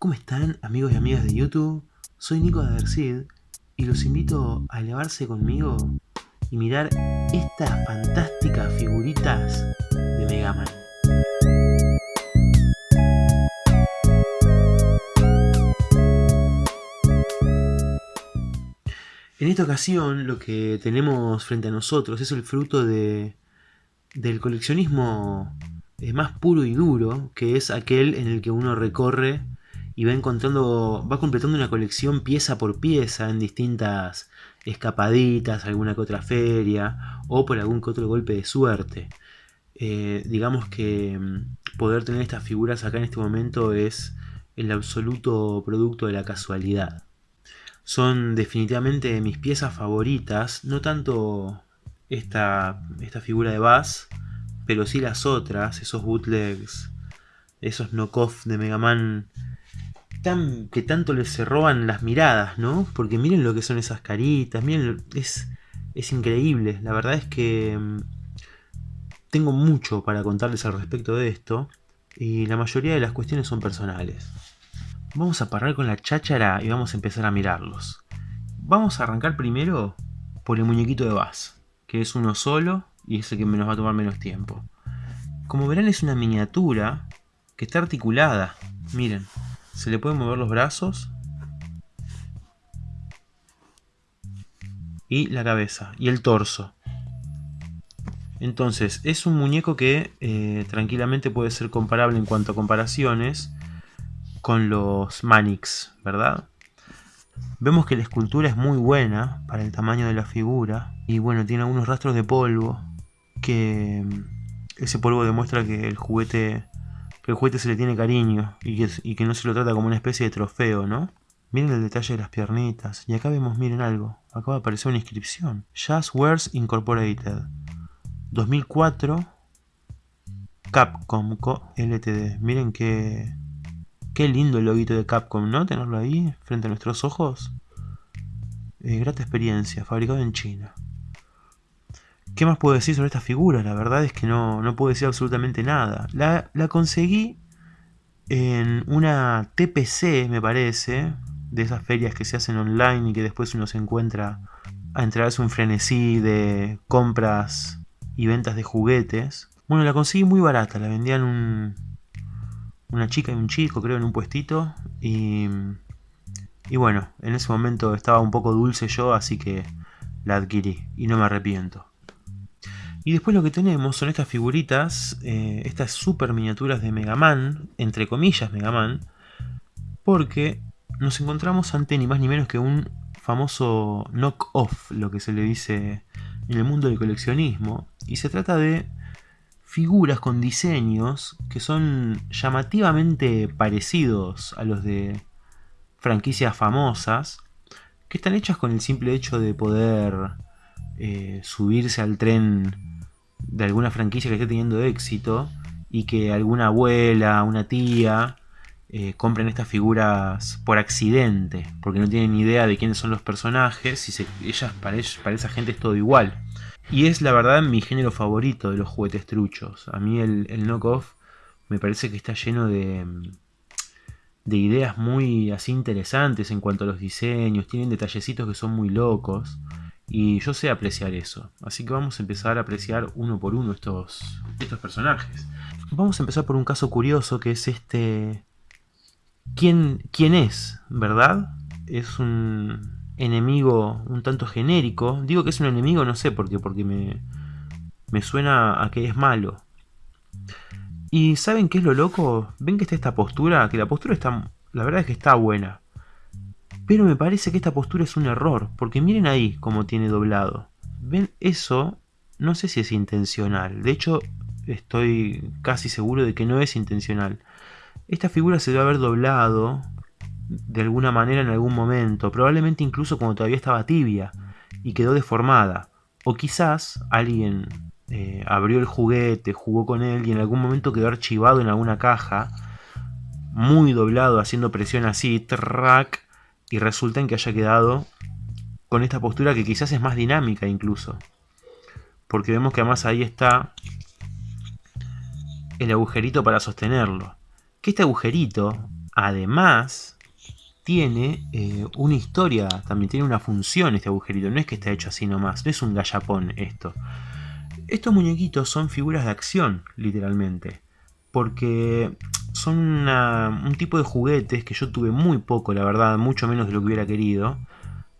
¿Cómo están amigos y amigas de YouTube? Soy Nico de Adersid y los invito a elevarse conmigo y mirar estas fantásticas figuritas de Mega Man. En esta ocasión lo que tenemos frente a nosotros es el fruto de, del coleccionismo eh, más puro y duro, que es aquel en el que uno recorre y va encontrando, va completando una colección pieza por pieza en distintas escapaditas, alguna que otra feria o por algún que otro golpe de suerte. Eh, digamos que mm, poder tener estas figuras acá en este momento es el absoluto producto de la casualidad. Son definitivamente mis piezas favoritas, no tanto esta, esta figura de Bass, pero sí las otras, esos bootlegs, esos knockoff de Mega Man que tanto les se roban las miradas, ¿no? Porque miren lo que son esas caritas, miren, es, es increíble. La verdad es que mm, tengo mucho para contarles al respecto de esto y la mayoría de las cuestiones son personales. Vamos a parar con la cháchara y vamos a empezar a mirarlos. Vamos a arrancar primero por el muñequito de Bass, que es uno solo y es el que nos va a tomar menos tiempo. Como verán es una miniatura que está articulada. Miren, se le pueden mover los brazos. Y la cabeza. Y el torso. Entonces, es un muñeco que eh, tranquilamente puede ser comparable en cuanto a comparaciones con los Manix, ¿verdad? Vemos que la escultura es muy buena para el tamaño de la figura. Y bueno, tiene algunos rastros de polvo. Que mm, ese polvo demuestra que el juguete que el juguete se le tiene cariño y que, no se lo trata como una especie de trofeo, ¿no? Miren el detalle de las piernitas. Y acá vemos, miren algo. Acaba de aparecer una inscripción. Jazzwares Incorporated. 2004. Capcom Co Ltd. Miren qué, qué lindo el loguito de Capcom, ¿no? Tenerlo ahí frente a nuestros ojos. Eh, grata experiencia, fabricado en China. ¿Qué más puedo decir sobre esta figura? La verdad es que no, no puedo decir absolutamente nada. La, conseguí en una TPC, me parece, de esas ferias que se hacen online y que después uno se encuentra a entrarse un frenesí de compras y ventas de juguetes. Bueno, la conseguí muy barata, la vendían un, una chica y un chico, creo, en un puestito. Y, y bueno, en ese momento estaba un poco dulce yo, así que la adquirí y no me arrepiento. Y después lo que tenemos son estas figuritas, eh, estas super miniaturas de Mega Man, entre comillas Mega Man, porque nos encontramos ante ni más ni menos que un famoso knock-off, lo que se le dice en el mundo del coleccionismo. Y se trata de figuras con diseños que son llamativamente parecidos a los de franquicias famosas, que están hechas con el simple hecho de poder eh, subirse al tren de alguna franquicia que esté teniendo éxito y que alguna abuela, una tía eh, compren estas figuras por accidente, porque no tienen idea de quiénes son los personajes y ellas, para, para esa gente es todo igual. Y es la verdad mi género favorito de los juguetes truchos. A mí el, el knockoff me parece que está lleno de, de ideas muy así interesantes en cuanto a los diseños, tienen detallecitos que son muy locos. Y yo sé apreciar eso. Así que vamos a empezar a apreciar uno por uno estos, estos personajes. Vamos a empezar por un caso curioso que es este... ¿Quién, quién es? ¿Verdad? Es un enemigo un tanto genérico. Digo que es un enemigo, no sé por qué, porque me, me suena a que es malo. ¿Y saben qué es lo loco? ¿Ven que está esta postura? Que la postura está... La verdad es que está buena. Pero me parece que esta postura es un error, porque miren ahí cómo tiene doblado. ¿Ven? Eso no sé si es intencional. De hecho, estoy casi seguro de que no es intencional. Esta figura se debe haber doblado de alguna manera en algún momento, probablemente incluso cuando todavía estaba tibia y quedó deformada. O quizás alguien eh, abrió el juguete, jugó con él y en algún momento quedó archivado en alguna caja, muy doblado, haciendo presión así, track, y resulta en que haya quedado con esta postura que quizás es más dinámica incluso. Porque vemos que además ahí está el agujerito para sostenerlo. Que este agujerito además tiene eh, una historia, también tiene una función este agujerito, no es que está hecho así nomás, no es un gallapón esto. Estos muñequitos son figuras de acción, literalmente, porque son un tipo de juguetes que yo tuve muy poco, la verdad, mucho menos de lo que hubiera querido.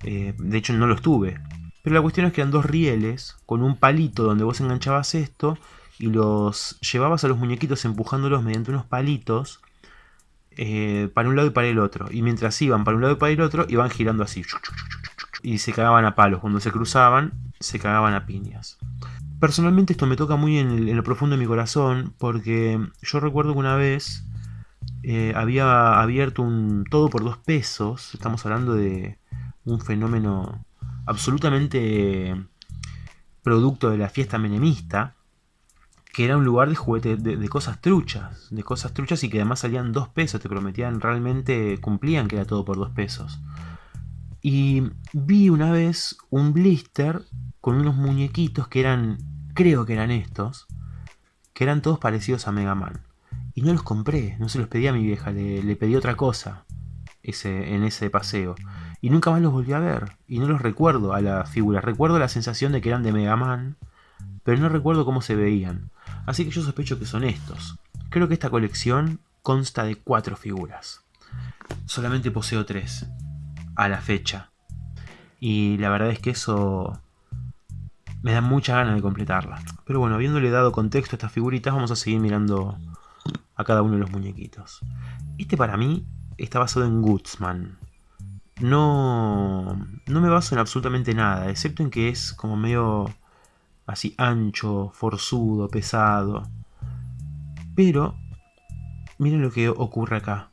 Eh, de hecho, no los tuve. Pero la cuestión es que eran dos rieles con un palito donde vos enganchabas esto y los llevabas a los muñequitos empujándolos mediante unos palitos eh, para un lado y para el otro. Y mientras iban para un lado y para el otro, iban girando así. Y se cagaban a palos. Cuando se cruzaban, se cagaban a piñas. Personalmente esto me toca muy en, lo profundo de mi corazón, porque yo recuerdo que una vez eh, había abierto un todo por dos pesos. Estamos hablando de un fenómeno absolutamente producto de la fiesta menemista que era un lugar de juguete, de, cosas truchas, de cosas truchas y que además salían dos pesos, te prometían, realmente cumplían que era todo por dos pesos. Y vi una vez un blister con unos muñequitos que eran, creo que eran estos, que eran todos parecidos a Mega Man. Y no los compré, no se los pedí a mi vieja, le, pedí otra cosa ese, en ese paseo. Y nunca más los volví a ver, y no los recuerdo a la figura. Recuerdo la sensación de que eran de Mega Man, pero no recuerdo cómo se veían. Así que yo sospecho que son estos. Creo que esta colección consta de cuatro figuras. Solamente poseo tres, a la fecha. Y la verdad es que eso me da mucha ganas de completarla. Pero bueno, habiéndole dado contexto a estas figuritas, vamos a seguir mirando a cada uno de los muñequitos. Este para mí está basado en Goodsman. No, no me baso en absolutamente nada, excepto en que es como medio así ancho, forzudo, pesado. Pero, miren lo que ocurre acá.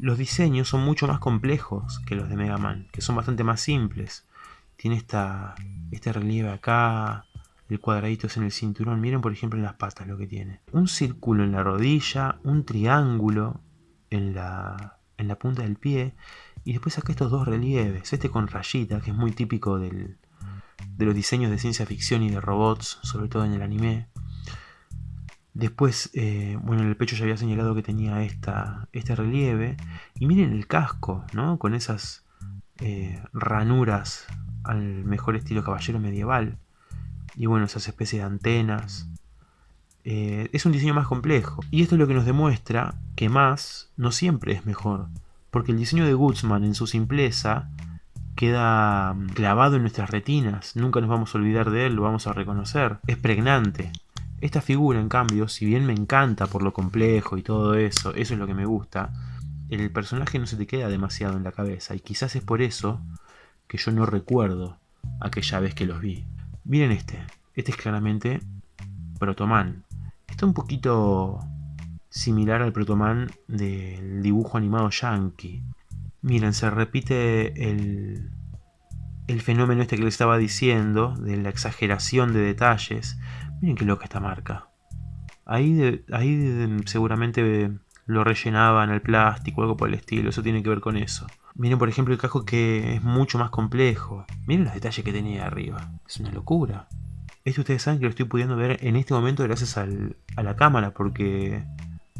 Los diseños son mucho más complejos que los de Mega Man, que son bastante más simples. Tiene esta, este relieve acá, el cuadradito es en el cinturón. Miren por ejemplo en las patas lo que tiene. Un círculo en la rodilla, un triángulo en la, en la punta del pie. Y después acá estos dos relieves. Este con rayita, que es muy típico del, de los diseños de ciencia ficción y de robots, sobre todo en el anime. Después, eh, bueno, en el pecho ya había señalado que tenía esta, este relieve. Y miren el casco, ¿no? Con esas eh, ranuras al mejor estilo caballero medieval. Y bueno, esas especies de antenas. Eh, es un diseño más complejo. Y esto es lo que nos demuestra que más no siempre es mejor. Porque el diseño de Goodsman en su simpleza queda mm, clavado en nuestras retinas, nunca nos vamos a olvidar de él, lo vamos a reconocer, es pregnante. Esta figura, en cambio, si bien me encanta por lo complejo y todo eso, eso es lo que me gusta, el personaje no se te queda demasiado en la cabeza y quizás es por eso que yo no recuerdo aquella vez que los vi. Miren este, este es claramente Protoman. Está un poquito similar al Protoman del dibujo animado Yankee. Miren, se repite el, el fenómeno este que les estaba diciendo, de la exageración de detalles. Miren qué loca esta marca. Ahí, ahí seguramente lo rellenaban el plástico, algo por el estilo, eso tiene que ver con eso. Miren por ejemplo el casco que es mucho más complejo. Miren los detalles que tenía arriba. Es una locura. Esto ustedes saben que lo estoy pudiendo ver en este momento gracias a la cámara porque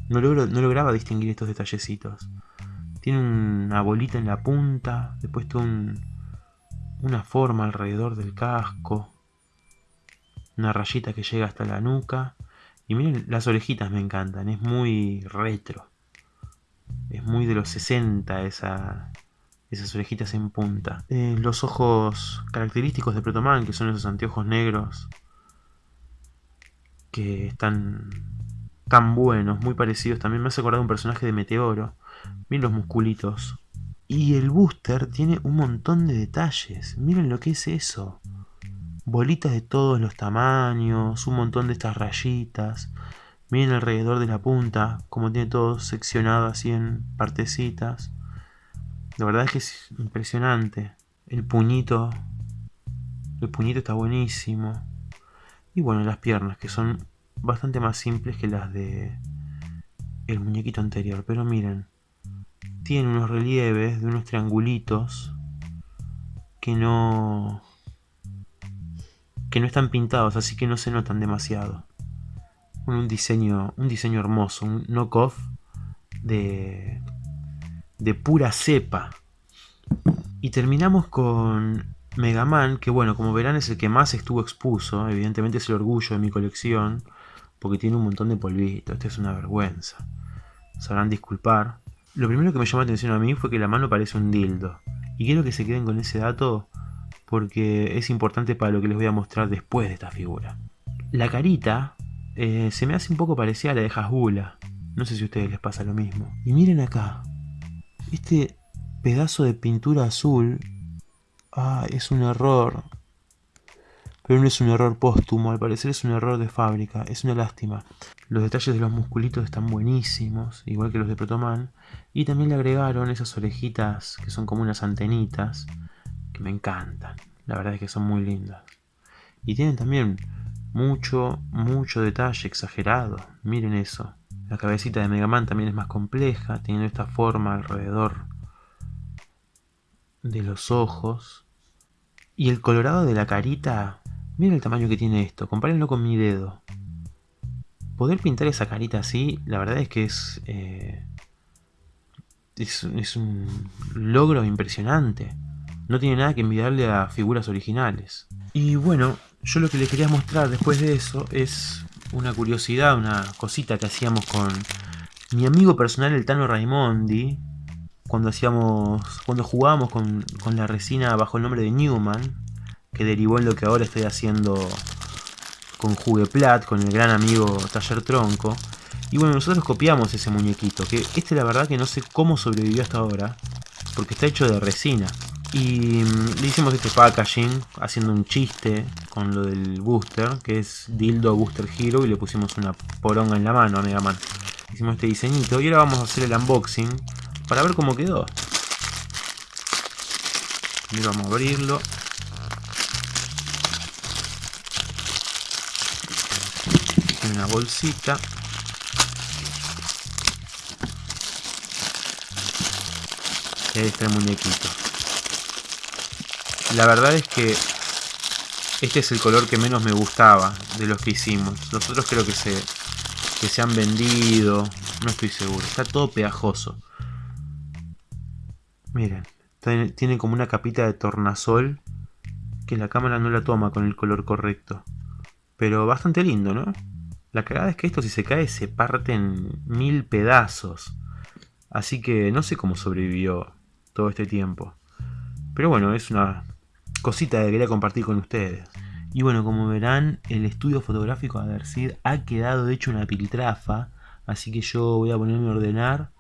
no, no lograba distinguir estos detallecitos. Tiene una bolita en la punta, después tiene una forma alrededor del casco, una rayita que llega hasta la nuca. Y miren, las orejitas me encantan, es muy retro. Es muy de los 60 esa, esas orejitas en punta. Eh, los ojos característicos de Protoman, que son esos anteojos negros, que están tan buenos, muy parecidos. También me hace acordar un personaje de Meteoro. Miren los musculitos. Y el booster tiene un montón de detalles. Miren lo que es eso. Bolitas de todos los tamaños, un montón de estas rayitas. Miren alrededor de la punta, como tiene todo seccionado así en partecitas. La verdad es que es impresionante. El puñito. El puñito está buenísimo. Y bueno, las piernas, que son bastante más simples que las de el muñequito anterior. Pero miren, tiene unos relieves de unos triangulitos que no que no están pintados, así que no se notan demasiado. Un diseño, un diseño hermoso, un knockoff de de pura cepa. Y terminamos con Mega Man, que bueno, como verán es el que más estuvo expuso, evidentemente es el orgullo de mi colección, porque tiene un montón de polvito, esto es una vergüenza. Sabrán disculpar. Lo primero que me llamó la atención a mí fue que la mano parece un dildo. Y quiero que se queden con ese dato porque es importante para lo que les voy a mostrar después de esta figura. La carita eh, se me hace un poco parecida a la de Hasbula. No sé si a ustedes les pasa lo mismo. Y miren acá. Este pedazo de pintura azul Ah, es un error. Pero no es un error póstumo, al parecer es un error de fábrica, es una lástima. Los detalles de los musculitos están buenísimos, igual que los de Protoman. Y también le agregaron esas orejitas que son como unas antenitas, que me encantan. La verdad es que son muy lindas. Y tienen también mucho, mucho detalle exagerado. Miren eso. La cabecita de Mega Man también es más compleja, teniendo esta forma alrededor de los ojos. Y el colorado de la carita, miren el tamaño que tiene esto, compárenlo con mi dedo. Poder pintar esa carita así, la verdad es que es, eh, es, es un logro impresionante. No tiene nada que envidiarle a figuras originales. Y bueno, yo lo que les quería mostrar después de eso es una curiosidad, una cosita que hacíamos con mi amigo personal el Tano Raimondi, cuando hacíamos cuando jugábamos con, la resina bajo el nombre de Newman que derivó en lo que ahora estoy haciendo con Jugueplat, con el gran amigo Taller Tronco. Y bueno, nosotros copiamos ese muñequito que este la verdad que no sé cómo sobrevivió hasta ahora porque está hecho de resina y le hicimos este packaging haciendo un chiste con lo del booster que es Dildo Booster Hero y le pusimos una poronga en la mano a Mega Man hicimos este diseñito y ahora vamos a hacer el unboxing para ver cómo quedó. Y vamos a abrirlo. En una bolsita. Y ahí está el muñequito. La verdad es que este es el color que menos me gustaba de los que hicimos. Los otros creo que se, que se han vendido. No estoy seguro. Está todo pegajoso. Miren, tiene como una capita de tornasol que la cámara no la toma con el color correcto. Pero bastante lindo, ¿no? La cagada es que esto si se cae se parte en mil pedazos. Así que no sé cómo sobrevivió todo este tiempo. Pero bueno, es una cosita que quería compartir con ustedes. Y bueno, como verán, el estudio fotográfico de Adercid ha quedado hecho una piltrafa. Así que yo voy a ponerme a ordenar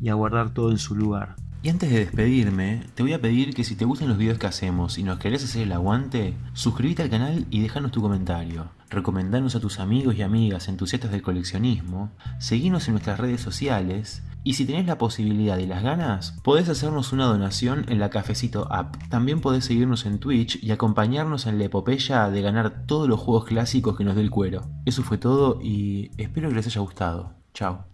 y a guardar todo en su lugar. Y antes de despedirme, te voy a pedir que si te gustan los videos que hacemos y nos querés hacer el aguante, suscríbete al canal y déjanos tu comentario. Recomendanos a tus amigos y amigas entusiastas del coleccionismo, seguinos en nuestras redes sociales y si tenés la posibilidad y las ganas, podés hacernos una donación en la Cafecito App. También podés seguirnos en Twitch y acompañarnos en la epopeya de ganar todos los juegos clásicos que nos dé el cuero. Eso fue todo y espero que les haya gustado. Chao.